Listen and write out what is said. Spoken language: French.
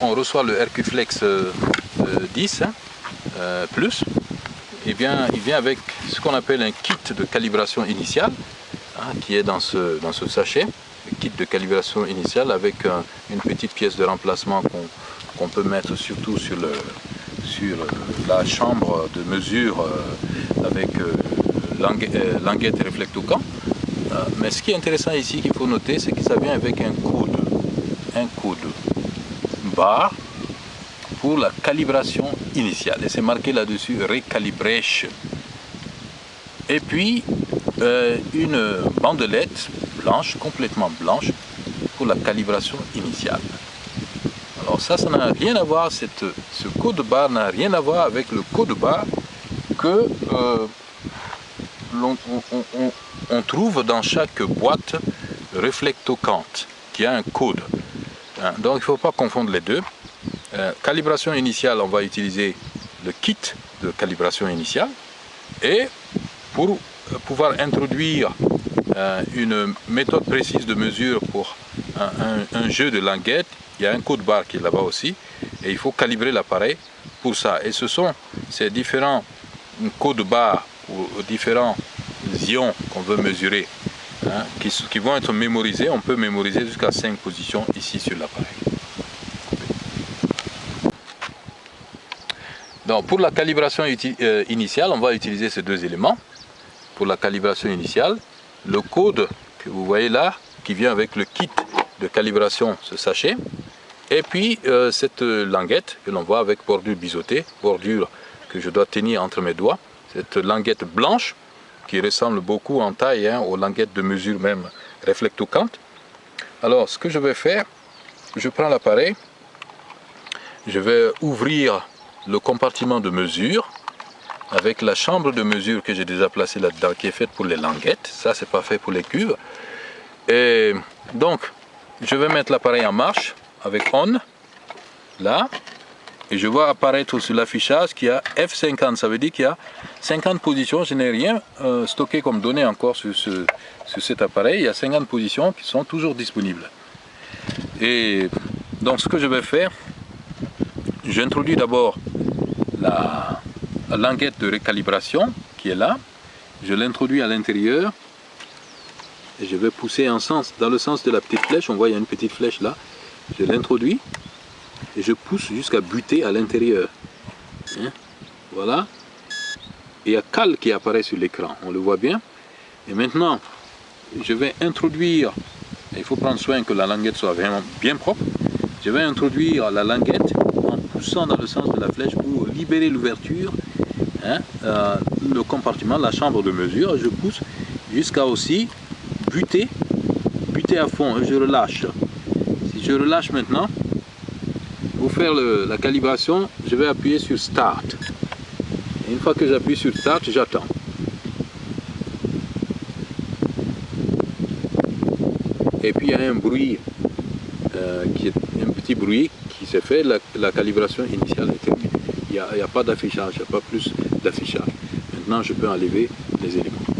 On reçoit le RQFlex 10 hein, euh, Plus, il vient avec ce qu'on appelle un kit de calibration initiale, hein, qui est dans ce, sachet, un kit de calibration initiale avec une petite pièce de remplacement qu'on peut mettre surtout sur, le, sur la chambre de mesure euh, avec euh, languette et mais ce qui est intéressant ici qu'il faut noter, c'est que ça vient avec un code, un pour la calibration initiale. Et c'est marqué là-dessus Recalibration. Et puis euh, une bandelette blanche, complètement blanche, pour la calibration initiale. Alors ça, ça n'a rien à voir, cette, ce code barre n'a rien à voir avec le code barre que euh, l'on on, trouve dans chaque boîte réflectocante qui a un code. Hein, donc il ne faut pas confondre les deux. Euh, calibration initiale, on va utiliser le kit de calibration initiale. Et pour euh, pouvoir introduire euh, une méthode précise de mesure pour un, jeu de languette, il y a un code barre qui est là-bas aussi. Et il faut calibrer l'appareil pour ça. Et ce sont ces différents codes barres ou différents ions qu'on veut mesurer Hein, qui, vont être mémorisés. On peut mémoriser jusqu'à 5 positions ici sur l'appareil. Donc pour la calibration euh, initiale, on va utiliser ces deux éléments. Pour la calibration initiale, le code que vous voyez là, qui vient avec le kit de calibration, ce sachet, et puis euh, cette languette que l'on voit avec bordure biseautée, bordure que je dois tenir entre mes doigts, cette languette blanche qui ressemble beaucoup en taille hein, aux languettes de mesure même réflectocantes. Alors ce que je vais faire, je prends l'appareil, je vais ouvrir le compartiment de mesure avec la chambre de mesure que j'ai déjà placée là-dedans qui est faite pour les languettes, ça c'est pas fait pour les cuves. Et donc je vais mettre l'appareil en marche avec on, là, et je vois apparaître sur l'affichage qu'il y a F50, ça veut dire qu'il y a 50 positions, je n'ai rien euh, stocké comme données encore sur, cet appareil, il y a 50 positions qui sont toujours disponibles. Et donc ce que je vais faire, j'introduis d'abord la, languette de récalibration qui est là, je l'introduis à l'intérieur. Et je vais pousser en sens, dans le sens de la petite flèche, on voit il y a une petite flèche là, je l'introduis je pousse jusqu'à buter à l'intérieur. Hein? Voilà. Et il y a cal qui apparaît sur l'écran, on le voit bien. Et maintenant, je vais introduire, il faut prendre soin que la languette soit vraiment bien propre, je vais introduire la languette en poussant dans le sens de la flèche pour libérer l'ouverture, hein, euh, le compartiment, la chambre de mesure, je pousse jusqu'à aussi buter, buter à fond, je relâche. Si je relâche maintenant, pour faire la calibration, je vais appuyer sur Start. Une fois que j'appuie sur Start, j'attends. Et puis il y a un bruit, euh, un petit bruit qui s'est fait, la, calibration initiale est terminée. Il n'y a, a, pas d'affichage, il n'y a pas plus d'affichage. Maintenant je peux enlever les éléments.